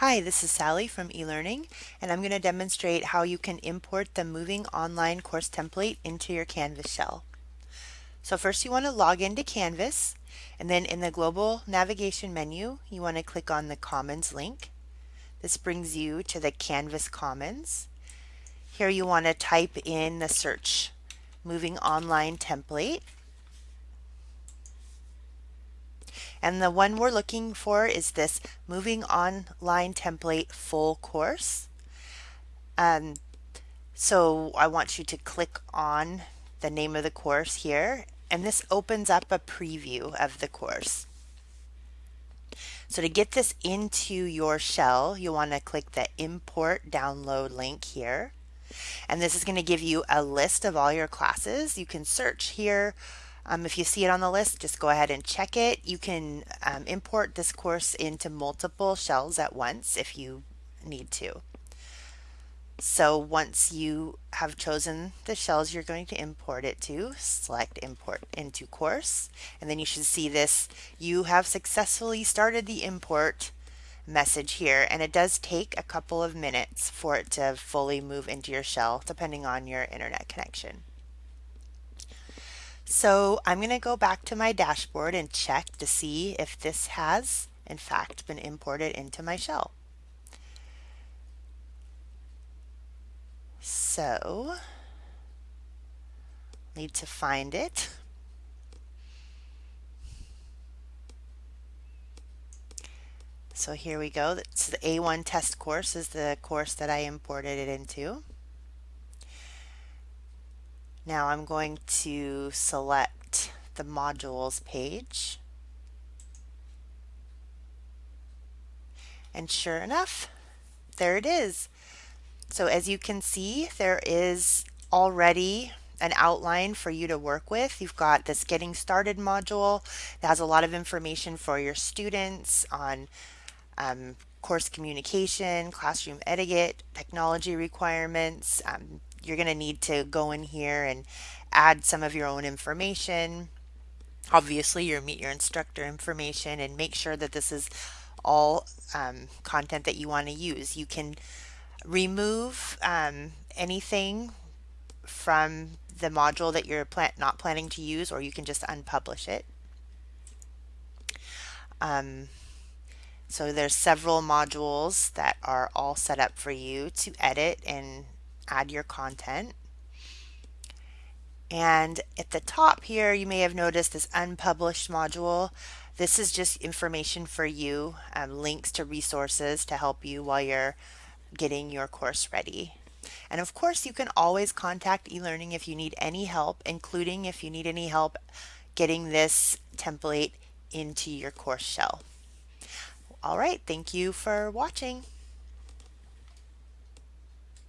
Hi, this is Sally from eLearning, and I'm going to demonstrate how you can import the Moving Online course template into your Canvas shell. So first you want to log into Canvas, and then in the Global Navigation menu, you want to click on the Commons link. This brings you to the Canvas Commons. Here you want to type in the search Moving Online template, And the one we're looking for is this Moving Online Template Full Course. Um, so I want you to click on the name of the course here, and this opens up a preview of the course. So to get this into your shell, you want to click the Import Download link here. And this is going to give you a list of all your classes. You can search here um, if you see it on the list, just go ahead and check it. You can um, import this course into multiple shells at once if you need to. So once you have chosen the shells you're going to import it to, select import into course, and then you should see this, you have successfully started the import message here, and it does take a couple of minutes for it to fully move into your shell, depending on your internet connection. So I'm going to go back to my dashboard and check to see if this has in fact been imported into my shell. So need to find it. So here we go. It's the A1 test course is the course that I imported it into. Now I'm going to select the modules page. And sure enough, there it is. So as you can see, there is already an outline for you to work with. You've got this getting started module that has a lot of information for your students on um, course communication, classroom etiquette, technology requirements, um, you're going to need to go in here and add some of your own information. Obviously, your meet your instructor information and make sure that this is all um, content that you want to use. You can remove um, anything from the module that you're plan not planning to use or you can just unpublish it. Um, so there's several modules that are all set up for you to edit and add your content. And at the top here, you may have noticed this unpublished module. This is just information for you, um, links to resources to help you while you're getting your course ready. And of course, you can always contact eLearning if you need any help, including if you need any help getting this template into your course shell. All right, thank you for watching.